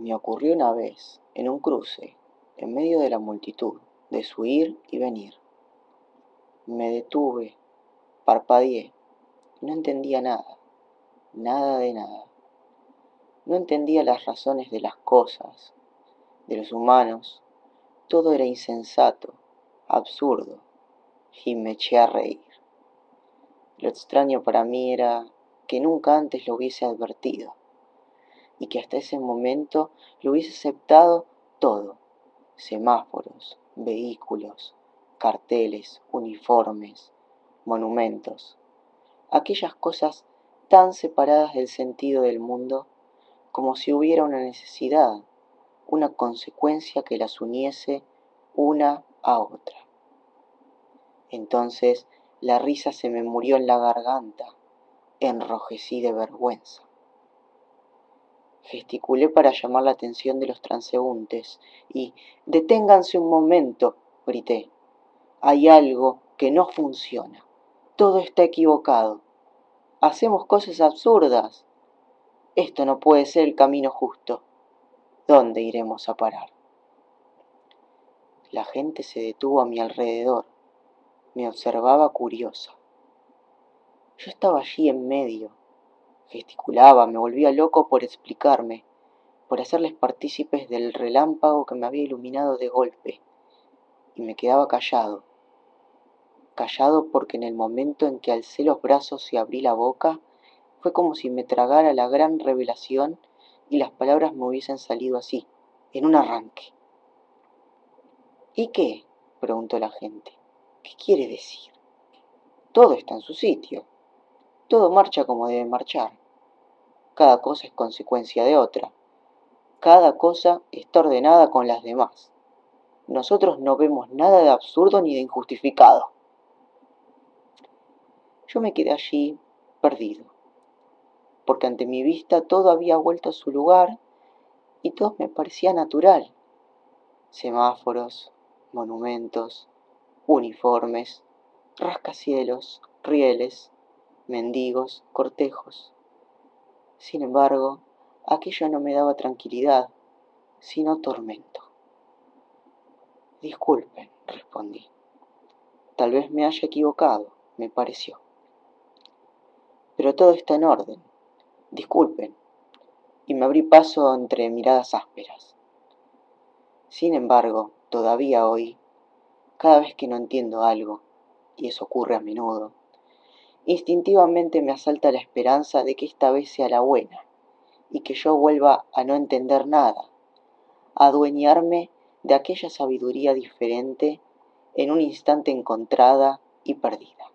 Me ocurrió una vez, en un cruce, en medio de la multitud, de su ir y venir. Me detuve, parpadeé, no entendía nada, nada de nada. No entendía las razones de las cosas, de los humanos, todo era insensato, absurdo, y me eché a reír. Lo extraño para mí era que nunca antes lo hubiese advertido y que hasta ese momento lo hubiese aceptado todo, semáforos, vehículos, carteles, uniformes, monumentos, aquellas cosas tan separadas del sentido del mundo como si hubiera una necesidad, una consecuencia que las uniese una a otra. Entonces la risa se me murió en la garganta, enrojecí de vergüenza. Gesticulé para llamar la atención de los transeúntes y deténganse un momento, grité. Hay algo que no funciona. Todo está equivocado. Hacemos cosas absurdas. Esto no puede ser el camino justo. ¿Dónde iremos a parar? La gente se detuvo a mi alrededor. Me observaba curiosa. Yo estaba allí en medio. Gesticulaba, me volvía loco por explicarme, por hacerles partícipes del relámpago que me había iluminado de golpe. Y me quedaba callado. Callado porque en el momento en que alcé los brazos y abrí la boca, fue como si me tragara la gran revelación y las palabras me hubiesen salido así, en un arranque. ¿Y qué? preguntó la gente. ¿Qué quiere decir? Todo está en su sitio. Todo marcha como debe marchar. Cada cosa es consecuencia de otra. Cada cosa está ordenada con las demás. Nosotros no vemos nada de absurdo ni de injustificado. Yo me quedé allí perdido, porque ante mi vista todo había vuelto a su lugar y todo me parecía natural. Semáforos, monumentos, uniformes, rascacielos, rieles, mendigos, cortejos. Sin embargo, aquello no me daba tranquilidad, sino tormento. Disculpen, respondí. Tal vez me haya equivocado, me pareció. Pero todo está en orden. Disculpen. Y me abrí paso entre miradas ásperas. Sin embargo, todavía hoy, cada vez que no entiendo algo, y eso ocurre a menudo, instintivamente me asalta la esperanza de que esta vez sea la buena, y que yo vuelva a no entender nada, a adueñarme de aquella sabiduría diferente en un instante encontrada y perdida.